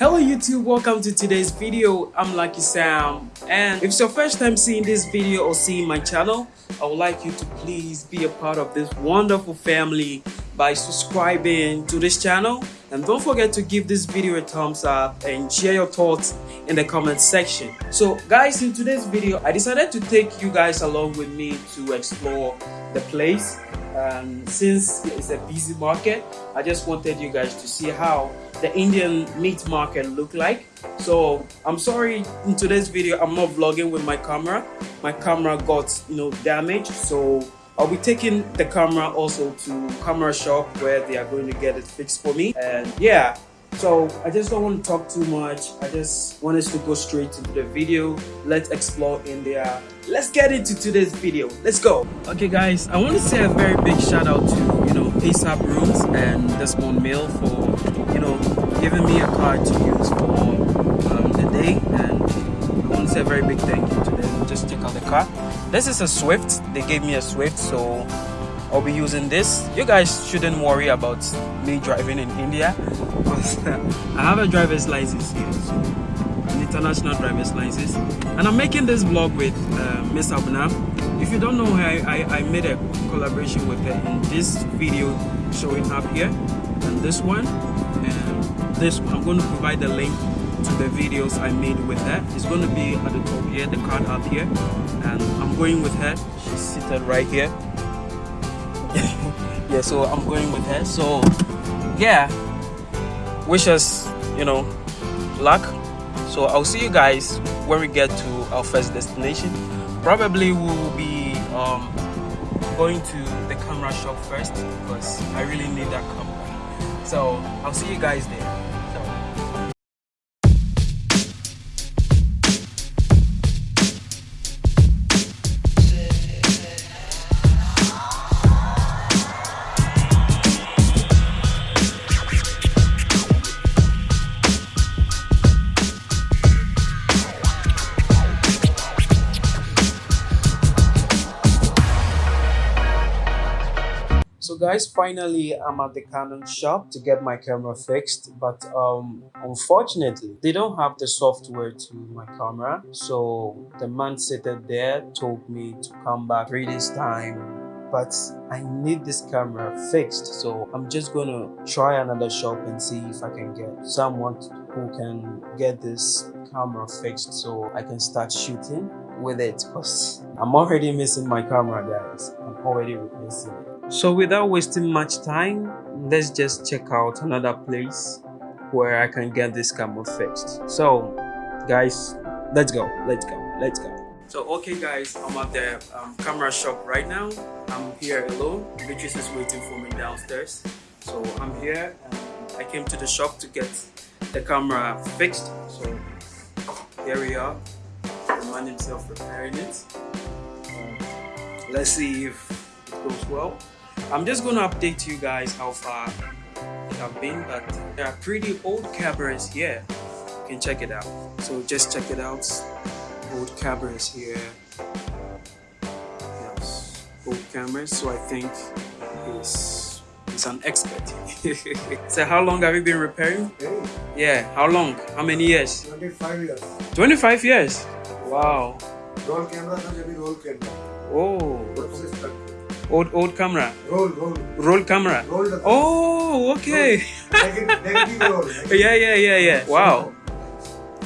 Hello YouTube, welcome to today's video. I'm Lucky Sam and if it's your first time seeing this video or seeing my channel, I would like you to please be a part of this wonderful family by subscribing to this channel and don't forget to give this video a thumbs up and share your thoughts in the comment section. So guys, in today's video, I decided to take you guys along with me to explore the place um, since it's a busy market I just wanted you guys to see how the Indian meat market look like. So I'm sorry in today's video I'm not vlogging with my camera. My camera got you know damaged. So I'll be taking the camera also to camera shop where they are going to get it fixed for me. And yeah so I just don't want to talk too much. I just want us to go straight into the video. Let's explore India. Let's get into today's video. Let's go. Okay guys, I want to say a very big shout out to, you know, ASAP Rooms and Desmond Mill for, you know, giving me a car to use for um, the day. And I want to say a very big thank you to them. Just check out the car. This is a Swift. They gave me a Swift, so I'll be using this. You guys shouldn't worry about me driving in India I have a driver's license here, so an international driver's license. And I'm making this vlog with uh, Miss Abna. If you don't know her, I, I, I made a collaboration with her in this video showing up here and this one and this one. I'm going to provide the link to the videos I made with her. It's going to be at the top here, the card up here. And I'm going with her. She's seated right here yeah so i'm going with her so yeah wish us you know luck. So i'll see you guys when we get to our first destination. Probably we will be um, going to the camera shop first because i really need that camera. So i'll see you guys there guys finally i'm at the canon shop to get my camera fixed but um unfortunately they don't have the software to my camera so the man sitting there told me to come back three days time but I need this camera fixed so I'm just gonna try another shop and see if I can get someone who can get this camera fixed so I can start shooting with it because I'm already missing my camera guys. I'm already missing it so without wasting much time, let's just check out another place where I can get this camera fixed. So guys, let's go, let's go, let's go. So okay guys, I'm at the um, camera shop right now. I'm here alone. Beatrice is waiting for me downstairs. So I'm here I came to the shop to get the camera fixed. So here we are. The man himself repairing it. Um, let's see if it goes well. I'm just going to update you guys how far it have been, but there are pretty old cameras here. You can check it out. So just check it out. Old cameras here. Yes, old cameras. So I think he's, he's an expert. so how long have you been repairing? Yeah, how long? How many years? 25 years. 25 years? Wow. Roll camera roll camera. Oh. Old old camera. Roll, roll. Roll camera. Roll the oh, okay. roll. yeah, yeah, yeah, yeah. Wow.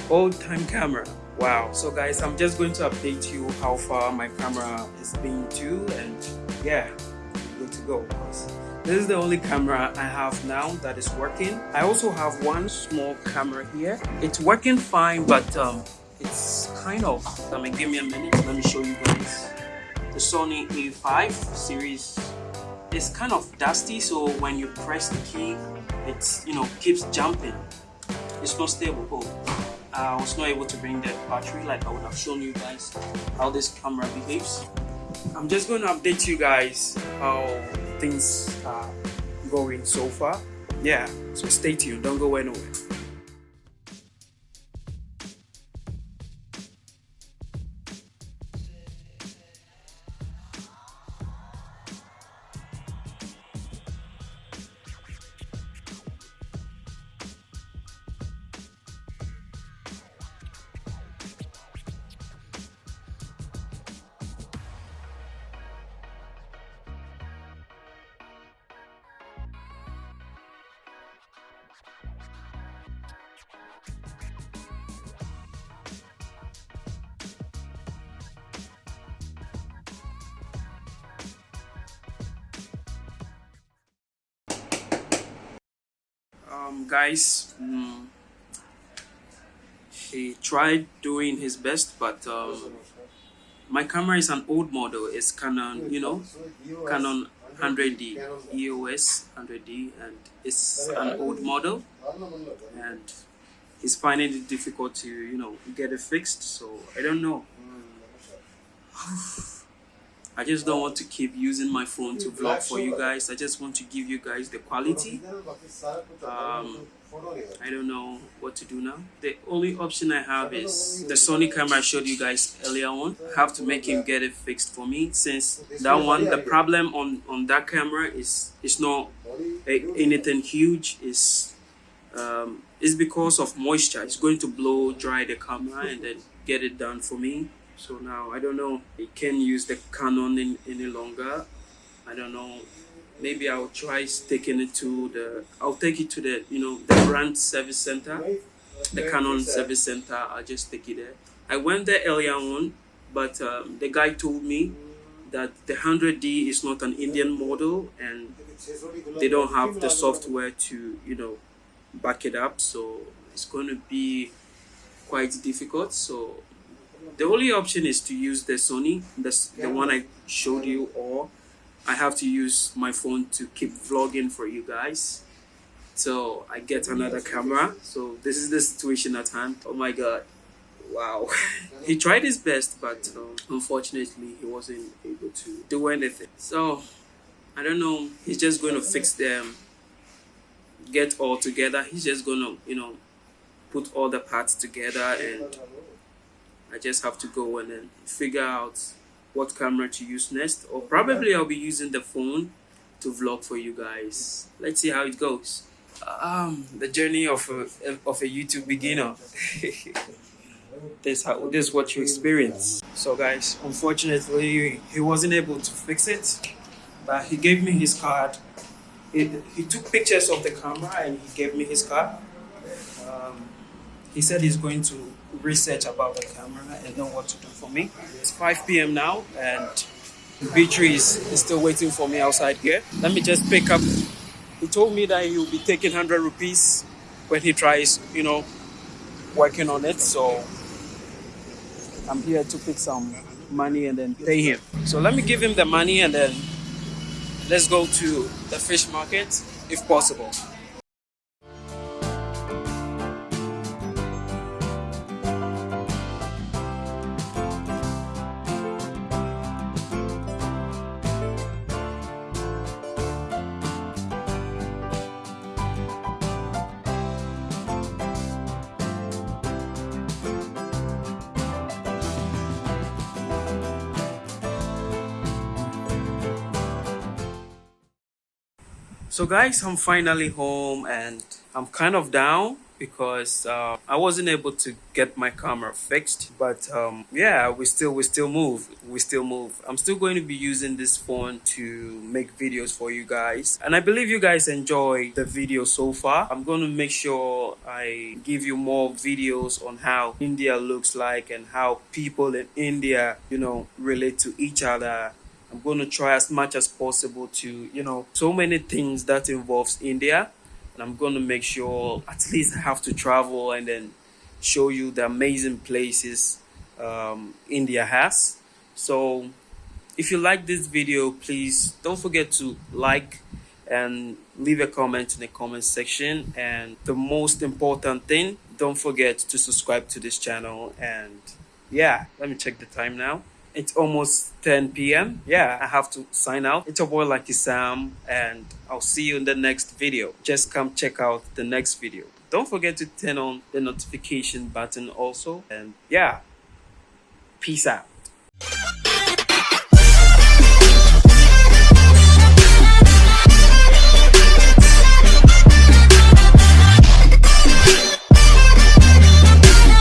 Old time camera. Wow. So guys, I'm just going to update you how far my camera is being to and yeah, good to go. This is the only camera I have now that is working. I also have one small camera here. It's working fine, but um, it's kind of, I mean, give me a minute. Let me show you guys the Sony a5 series is kind of dusty so when you press the key it you know keeps jumping. It's not stable. Oh, I was not able to bring the battery like I would have shown you guys how this camera behaves. I'm just going to update you guys how things are going so far. Yeah so stay tuned. Don't go anywhere guys mm, he tried doing his best but um, my camera is an old model. It's canon you know canon 100d eos 100d and it's an old model. And he's finding it difficult to you know get it fixed so i don't know I just don't want to keep using my phone to vlog for you guys. I just want to give you guys the quality. Um, I don't know what to do now. The only option I have is the Sony camera I showed you guys earlier on. I have to make him get it fixed for me since that one, the problem on, on that camera is it's not a, anything huge. It's, um, it's because of moisture. It's going to blow dry the camera and then get it done for me. So now I don't know. I can't use the Canon in, any longer. I don't know. Maybe I'll try taking it to the. I'll take it to the you know the brand service center, the Canon service center. I'll just take it there. I went there earlier on, but um, the guy told me that the 100D is not an Indian model and they don't have the software to you know back it up. So it's going to be quite difficult. So the only option is to use the Sony, the, the one I showed you, or I have to use my phone to keep vlogging for you guys. So I get another camera. So this is the situation at hand. Oh my god. Wow. he tried his best, but um, unfortunately he wasn't able to do anything. So I don't know. He's just going to fix them, get all together. He's just going to, you know, put all the parts together and I just have to go and then figure out what camera to use next or probably I'll be using the phone to vlog for you guys. Let's see how it goes. Um the journey of a of a YouTube beginner. This how this is what you experience. So guys unfortunately he wasn't able to fix it but he gave me his card. He, he took pictures of the camera and he gave me his card. Um, he said he's going to research about the camera and know what to do for me. It's 5 p.m. now and Beatrice is still waiting for me outside here. Let me just pick up. He told me that he will be taking 100 rupees when he tries, you know, working on it. So I'm here to pick some money and then pay him. So let me give him the money and then let's go to the fish market if possible. So guys, I'm finally home and I'm kind of down because uh, I wasn't able to get my camera fixed. But um, yeah, we still we still move. We still move. I'm still going to be using this phone to make videos for you guys. And I believe you guys enjoy the video so far. I'm going to make sure I give you more videos on how India looks like and how people in India, you know, relate to each other I'm going to try as much as possible to, you know, so many things that involves India. And I'm going to make sure at least I have to travel and then show you the amazing places um, India has. So if you like this video, please don't forget to like and leave a comment in the comment section. And the most important thing, don't forget to subscribe to this channel. And yeah, let me check the time now. It's almost 10 p.m. Yeah, I have to sign out. It's your boy Lucky Sam, and I'll see you in the next video. Just come check out the next video. Don't forget to turn on the notification button also. And yeah, peace out.